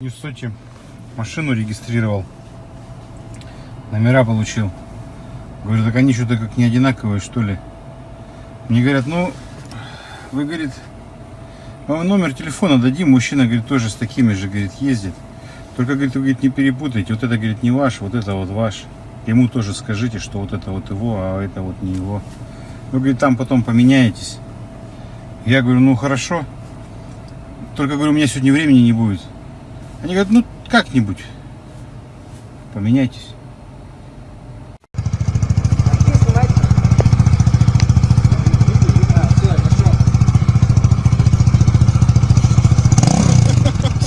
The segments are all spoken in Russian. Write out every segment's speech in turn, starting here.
В Сочи машину регистрировал, номера получил. Говорю, так они что-то как не одинаковые, что ли. Мне говорят, ну, вы, говорит, вам номер телефона дадим, мужчина, говорит, тоже с такими же, говорит, ездит. Только, говорит, вы, говорит, не перепутайте, вот это, говорит, не ваш, вот это вот ваш. Ему тоже скажите, что вот это вот его, а это вот не его. Вы, говорит, там потом поменяетесь. Я говорю, ну, хорошо. Только, говорю, у меня сегодня времени не будет. Они говорят, ну как-нибудь поменяйтесь.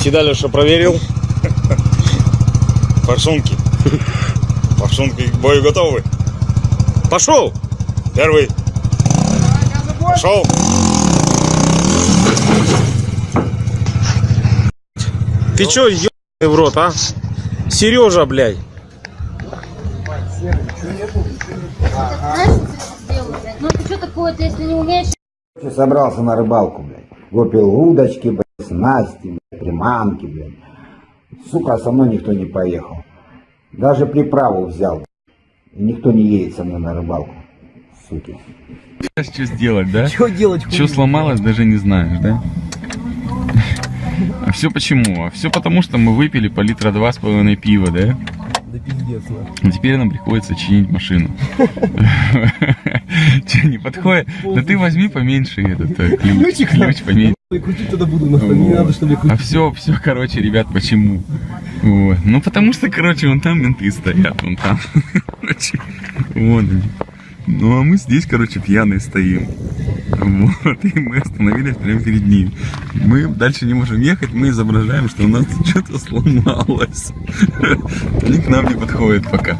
Седалиша проверил. Форсунки. Форсунки к бою готовы. Пошел. Первый. Пошел. Ты чё, ебаный в рот, а? Сережа, блядь. Знаешь, что ты сделал, блядь? Ну ты что такое, ты если не умеешь... Собрался на рыбалку, блядь. Купил удочки, блядь, снасти, блядь, приманки, блядь. Сука, со мной никто не поехал. Даже приправу взял. И никто не едет со мной на рыбалку. Суки. Что сделать, да? Что делать? Что сломалось, даже не знаешь, да? А все почему? А все потому, что мы выпили по литра два с половиной пива, да? Да пиздец. И теперь нам приходится чинить машину. Че, не подходит? Да ты возьми поменьше этот э, ключ, Ключик, ключ поменьше. Крутить тогда буду. Не надо, чтобы я А крутил. все, все, короче, ребят, почему? Вот. Ну, потому что, короче, вон там менты стоят, вон там. Вон они. Ну, а мы здесь, короче, пьяные стоим. Вот, и мы остановились прямо перед ними. Мы дальше не можем ехать, мы изображаем, что у нас что-то сломалось. Они к нам не подходят пока.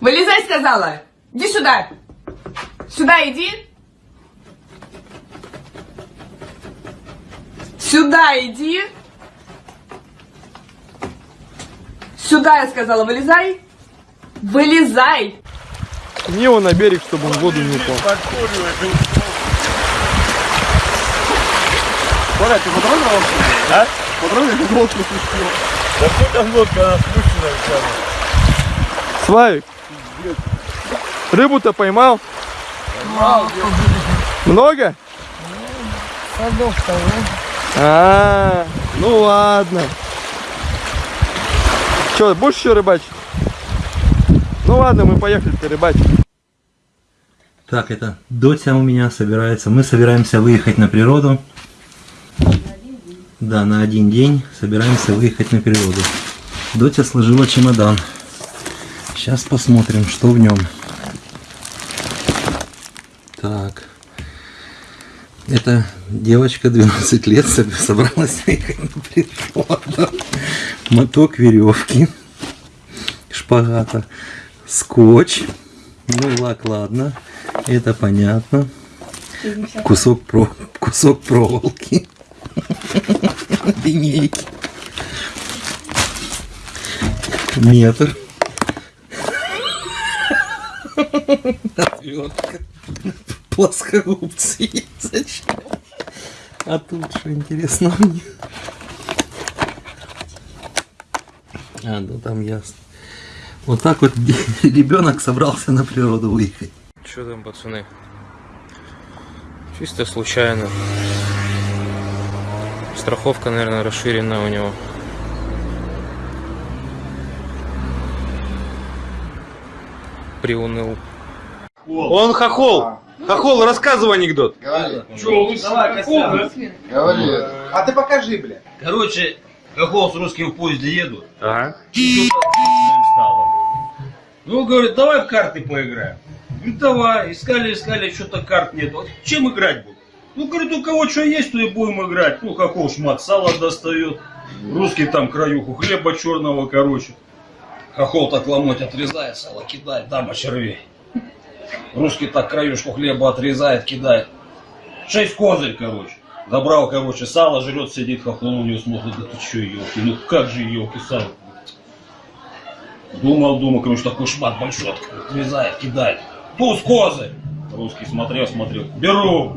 Вылезай, сказала! Иди сюда! Сюда иди! Сюда иди! Сюда, я сказала, вылезай! Вылезай! Не его на берег, чтобы он в воду не упал. Коля, ты потрогал А? Потрогал, как лодку спустил. Да что там лодка, она спущена Славик, рыбу-то поймал? Много? А, ну ладно. Че, будешь еще рыбачить? Ладно, мы поехали-то рыбачить. Так, это Дотя у меня собирается. Мы собираемся выехать на природу. Да, на один день собираемся выехать на природу. Дотя сложила чемодан. Сейчас посмотрим, что в нем. Так. Эта девочка 12 лет соб- собралась выехать на природу. Моток веревки. Шпагата. Скотч. Ну, лак, ладно. Это понятно. Кусок, про... Кусок проволоки. Линейки. Метр. Отвертка. Плоскогубцы. Зачем? А тут что интересно мне? А, ну там ясно. Вот так вот ребенок собрался на природу выехать. Что там, пацаны? Чисто случайно. Страховка, наверное, расширена у него. Приуныл. Он хохол. Хохол, рассказывай анекдот. А ты покажи, бля. Короче, Хохол с русским в поезде едут. Ага. Ну, говорит, давай в карты поиграем. Говорит, давай. Искали, искали, что-то карт нет. Вот чем играть будем? Ну, говорит, у кого что есть, то и будем играть. Ну, Хохол шмат сала достает. Русский там краюху хлеба черного, короче. Хохол так ломоть отрезает, сало кидает, дама червей. Русский так краюшку хлеба отрезает, кидает. Шесть козырь, короче. Забрал, короче, сало, жрет, сидит, хохол на него смотрит, да ты че, елки, ну как же елки, сало. Думал, думал, короче, такой шмат большой, отрезает, кидает. Туз козырь. Русский смотрел, смотрел. Беру.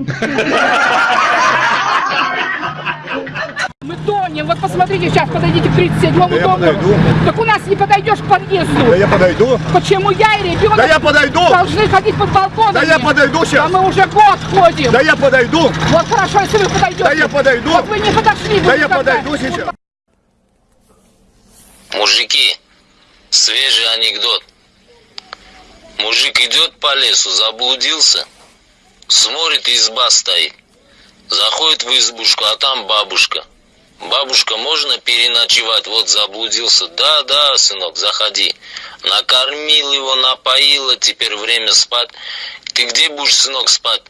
подъедем. Вот посмотрите, сейчас подойдите к 37-му я дому. Так у нас не подойдешь к подъезду. Да я подойду. Почему я и ребенок Да я подойду. должны ходить под балконом? Да я подойду Да сейчас. мы уже год ходим. Да я подойду. Вот хорошо, если вы подойдете. Да я подойду. Вот вы не подошли. Да я подойду сейчас. Мужики, свежий анекдот. Мужик идет по лесу, заблудился, смотрит, изба стоит. Заходит в избушку, а там бабушка. Бабушка, можно переночевать? Вот заблудился. Да, да, сынок, заходи. Накормил его, напоила, теперь время спать. Ты где будешь, сынок, спать?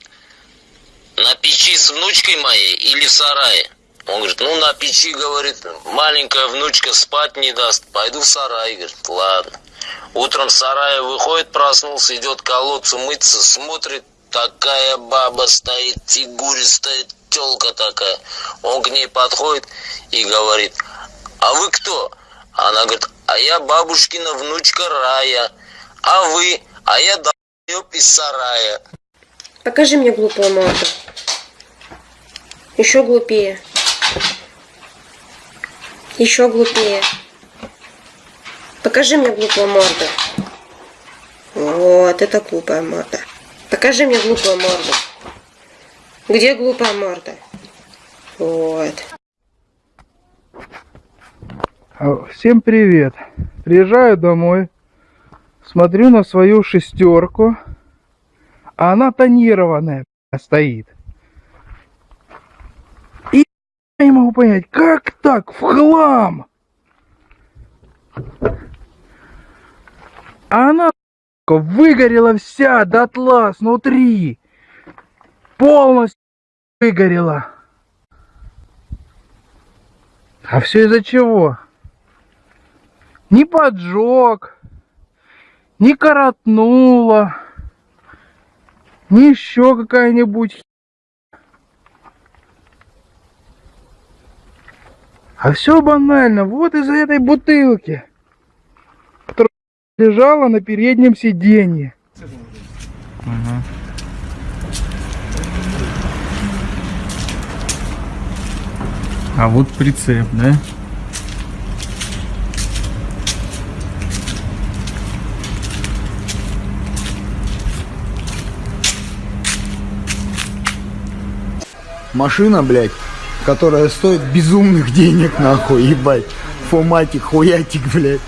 На печи с внучкой моей или в сарае? Он говорит, ну на печи, говорит, маленькая внучка спать не даст. Пойду в сарай, говорит, ладно. Утром в сарае выходит, проснулся, идет к колодцу мыться, смотрит, такая баба стоит, фигуристая телка такая. Он к ней подходит и говорит, а вы кто? Она говорит, а я бабушкина внучка Рая. А вы? А я долбёб из сарая. Покажи мне глупую морду. Еще глупее. Еще глупее. Покажи мне глупую морду. Вот, это глупая морда. Покажи мне глупую морду. Где глупая морда? Вот. А, Всем привет. Приезжаю домой, смотрю на свою шестерку, а она тонированная стоит. И я не могу понять, как так, в хлам? А она выгорела вся дотла снутри. Полностью выгорела. А все из-за чего? Не поджег, не коротнуло, не еще какая-нибудь А все банально, вот из-за этой бутылки, которая лежала на переднем сиденье. А вот прицеп, да? Машина, блядь, которая стоит безумных денег, нахуй, ебать. Фоматик, хуятик, блядь.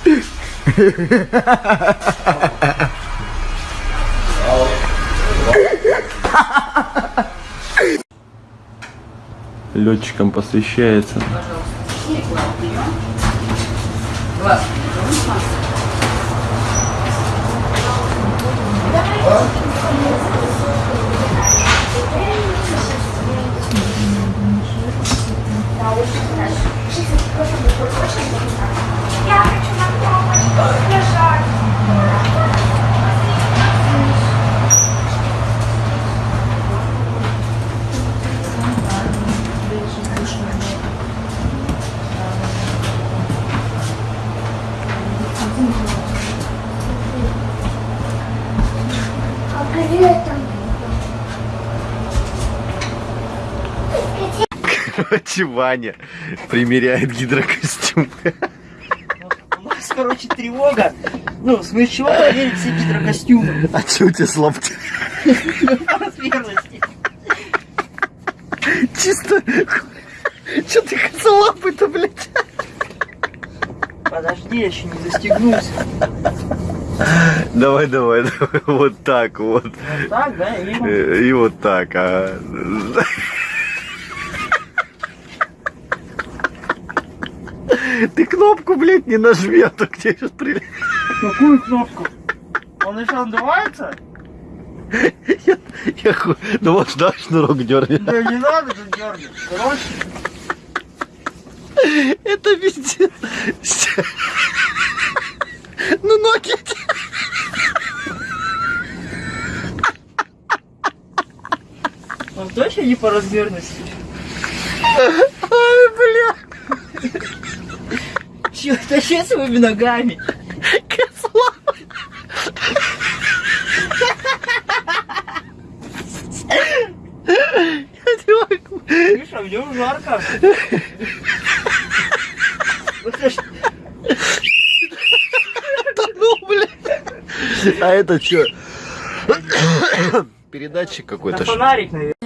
Летчикам посвящается. Короче, Ваня примеряет гидрокостюм. У нас, короче, тревога. Ну, в смысле, чего проверить все гидрокостюмы? А че у тебя слаб? Размерности. Чисто... Че ты косолапый-то, блядь? Подожди, я еще не застегнулся. Давай, давай, давай. Вот так вот. Вот так, да? И... Э, И вот так, а. Ты кнопку, блядь, не нажми, а то где сейчас прилетит. Какую кнопку? Он еще надувается? Я, я ху... Ну вот, да, шнурок дернет. Да не надо же дергать. Короче, Это пиздец. Ну ноги. он точно не по размерности? Ой, бля. Че, тащи своими ногами. Могу. Видишь, а в нем жарко. Ну, блядь. А это что? Передатчик какой-то. На фонарик, наверное.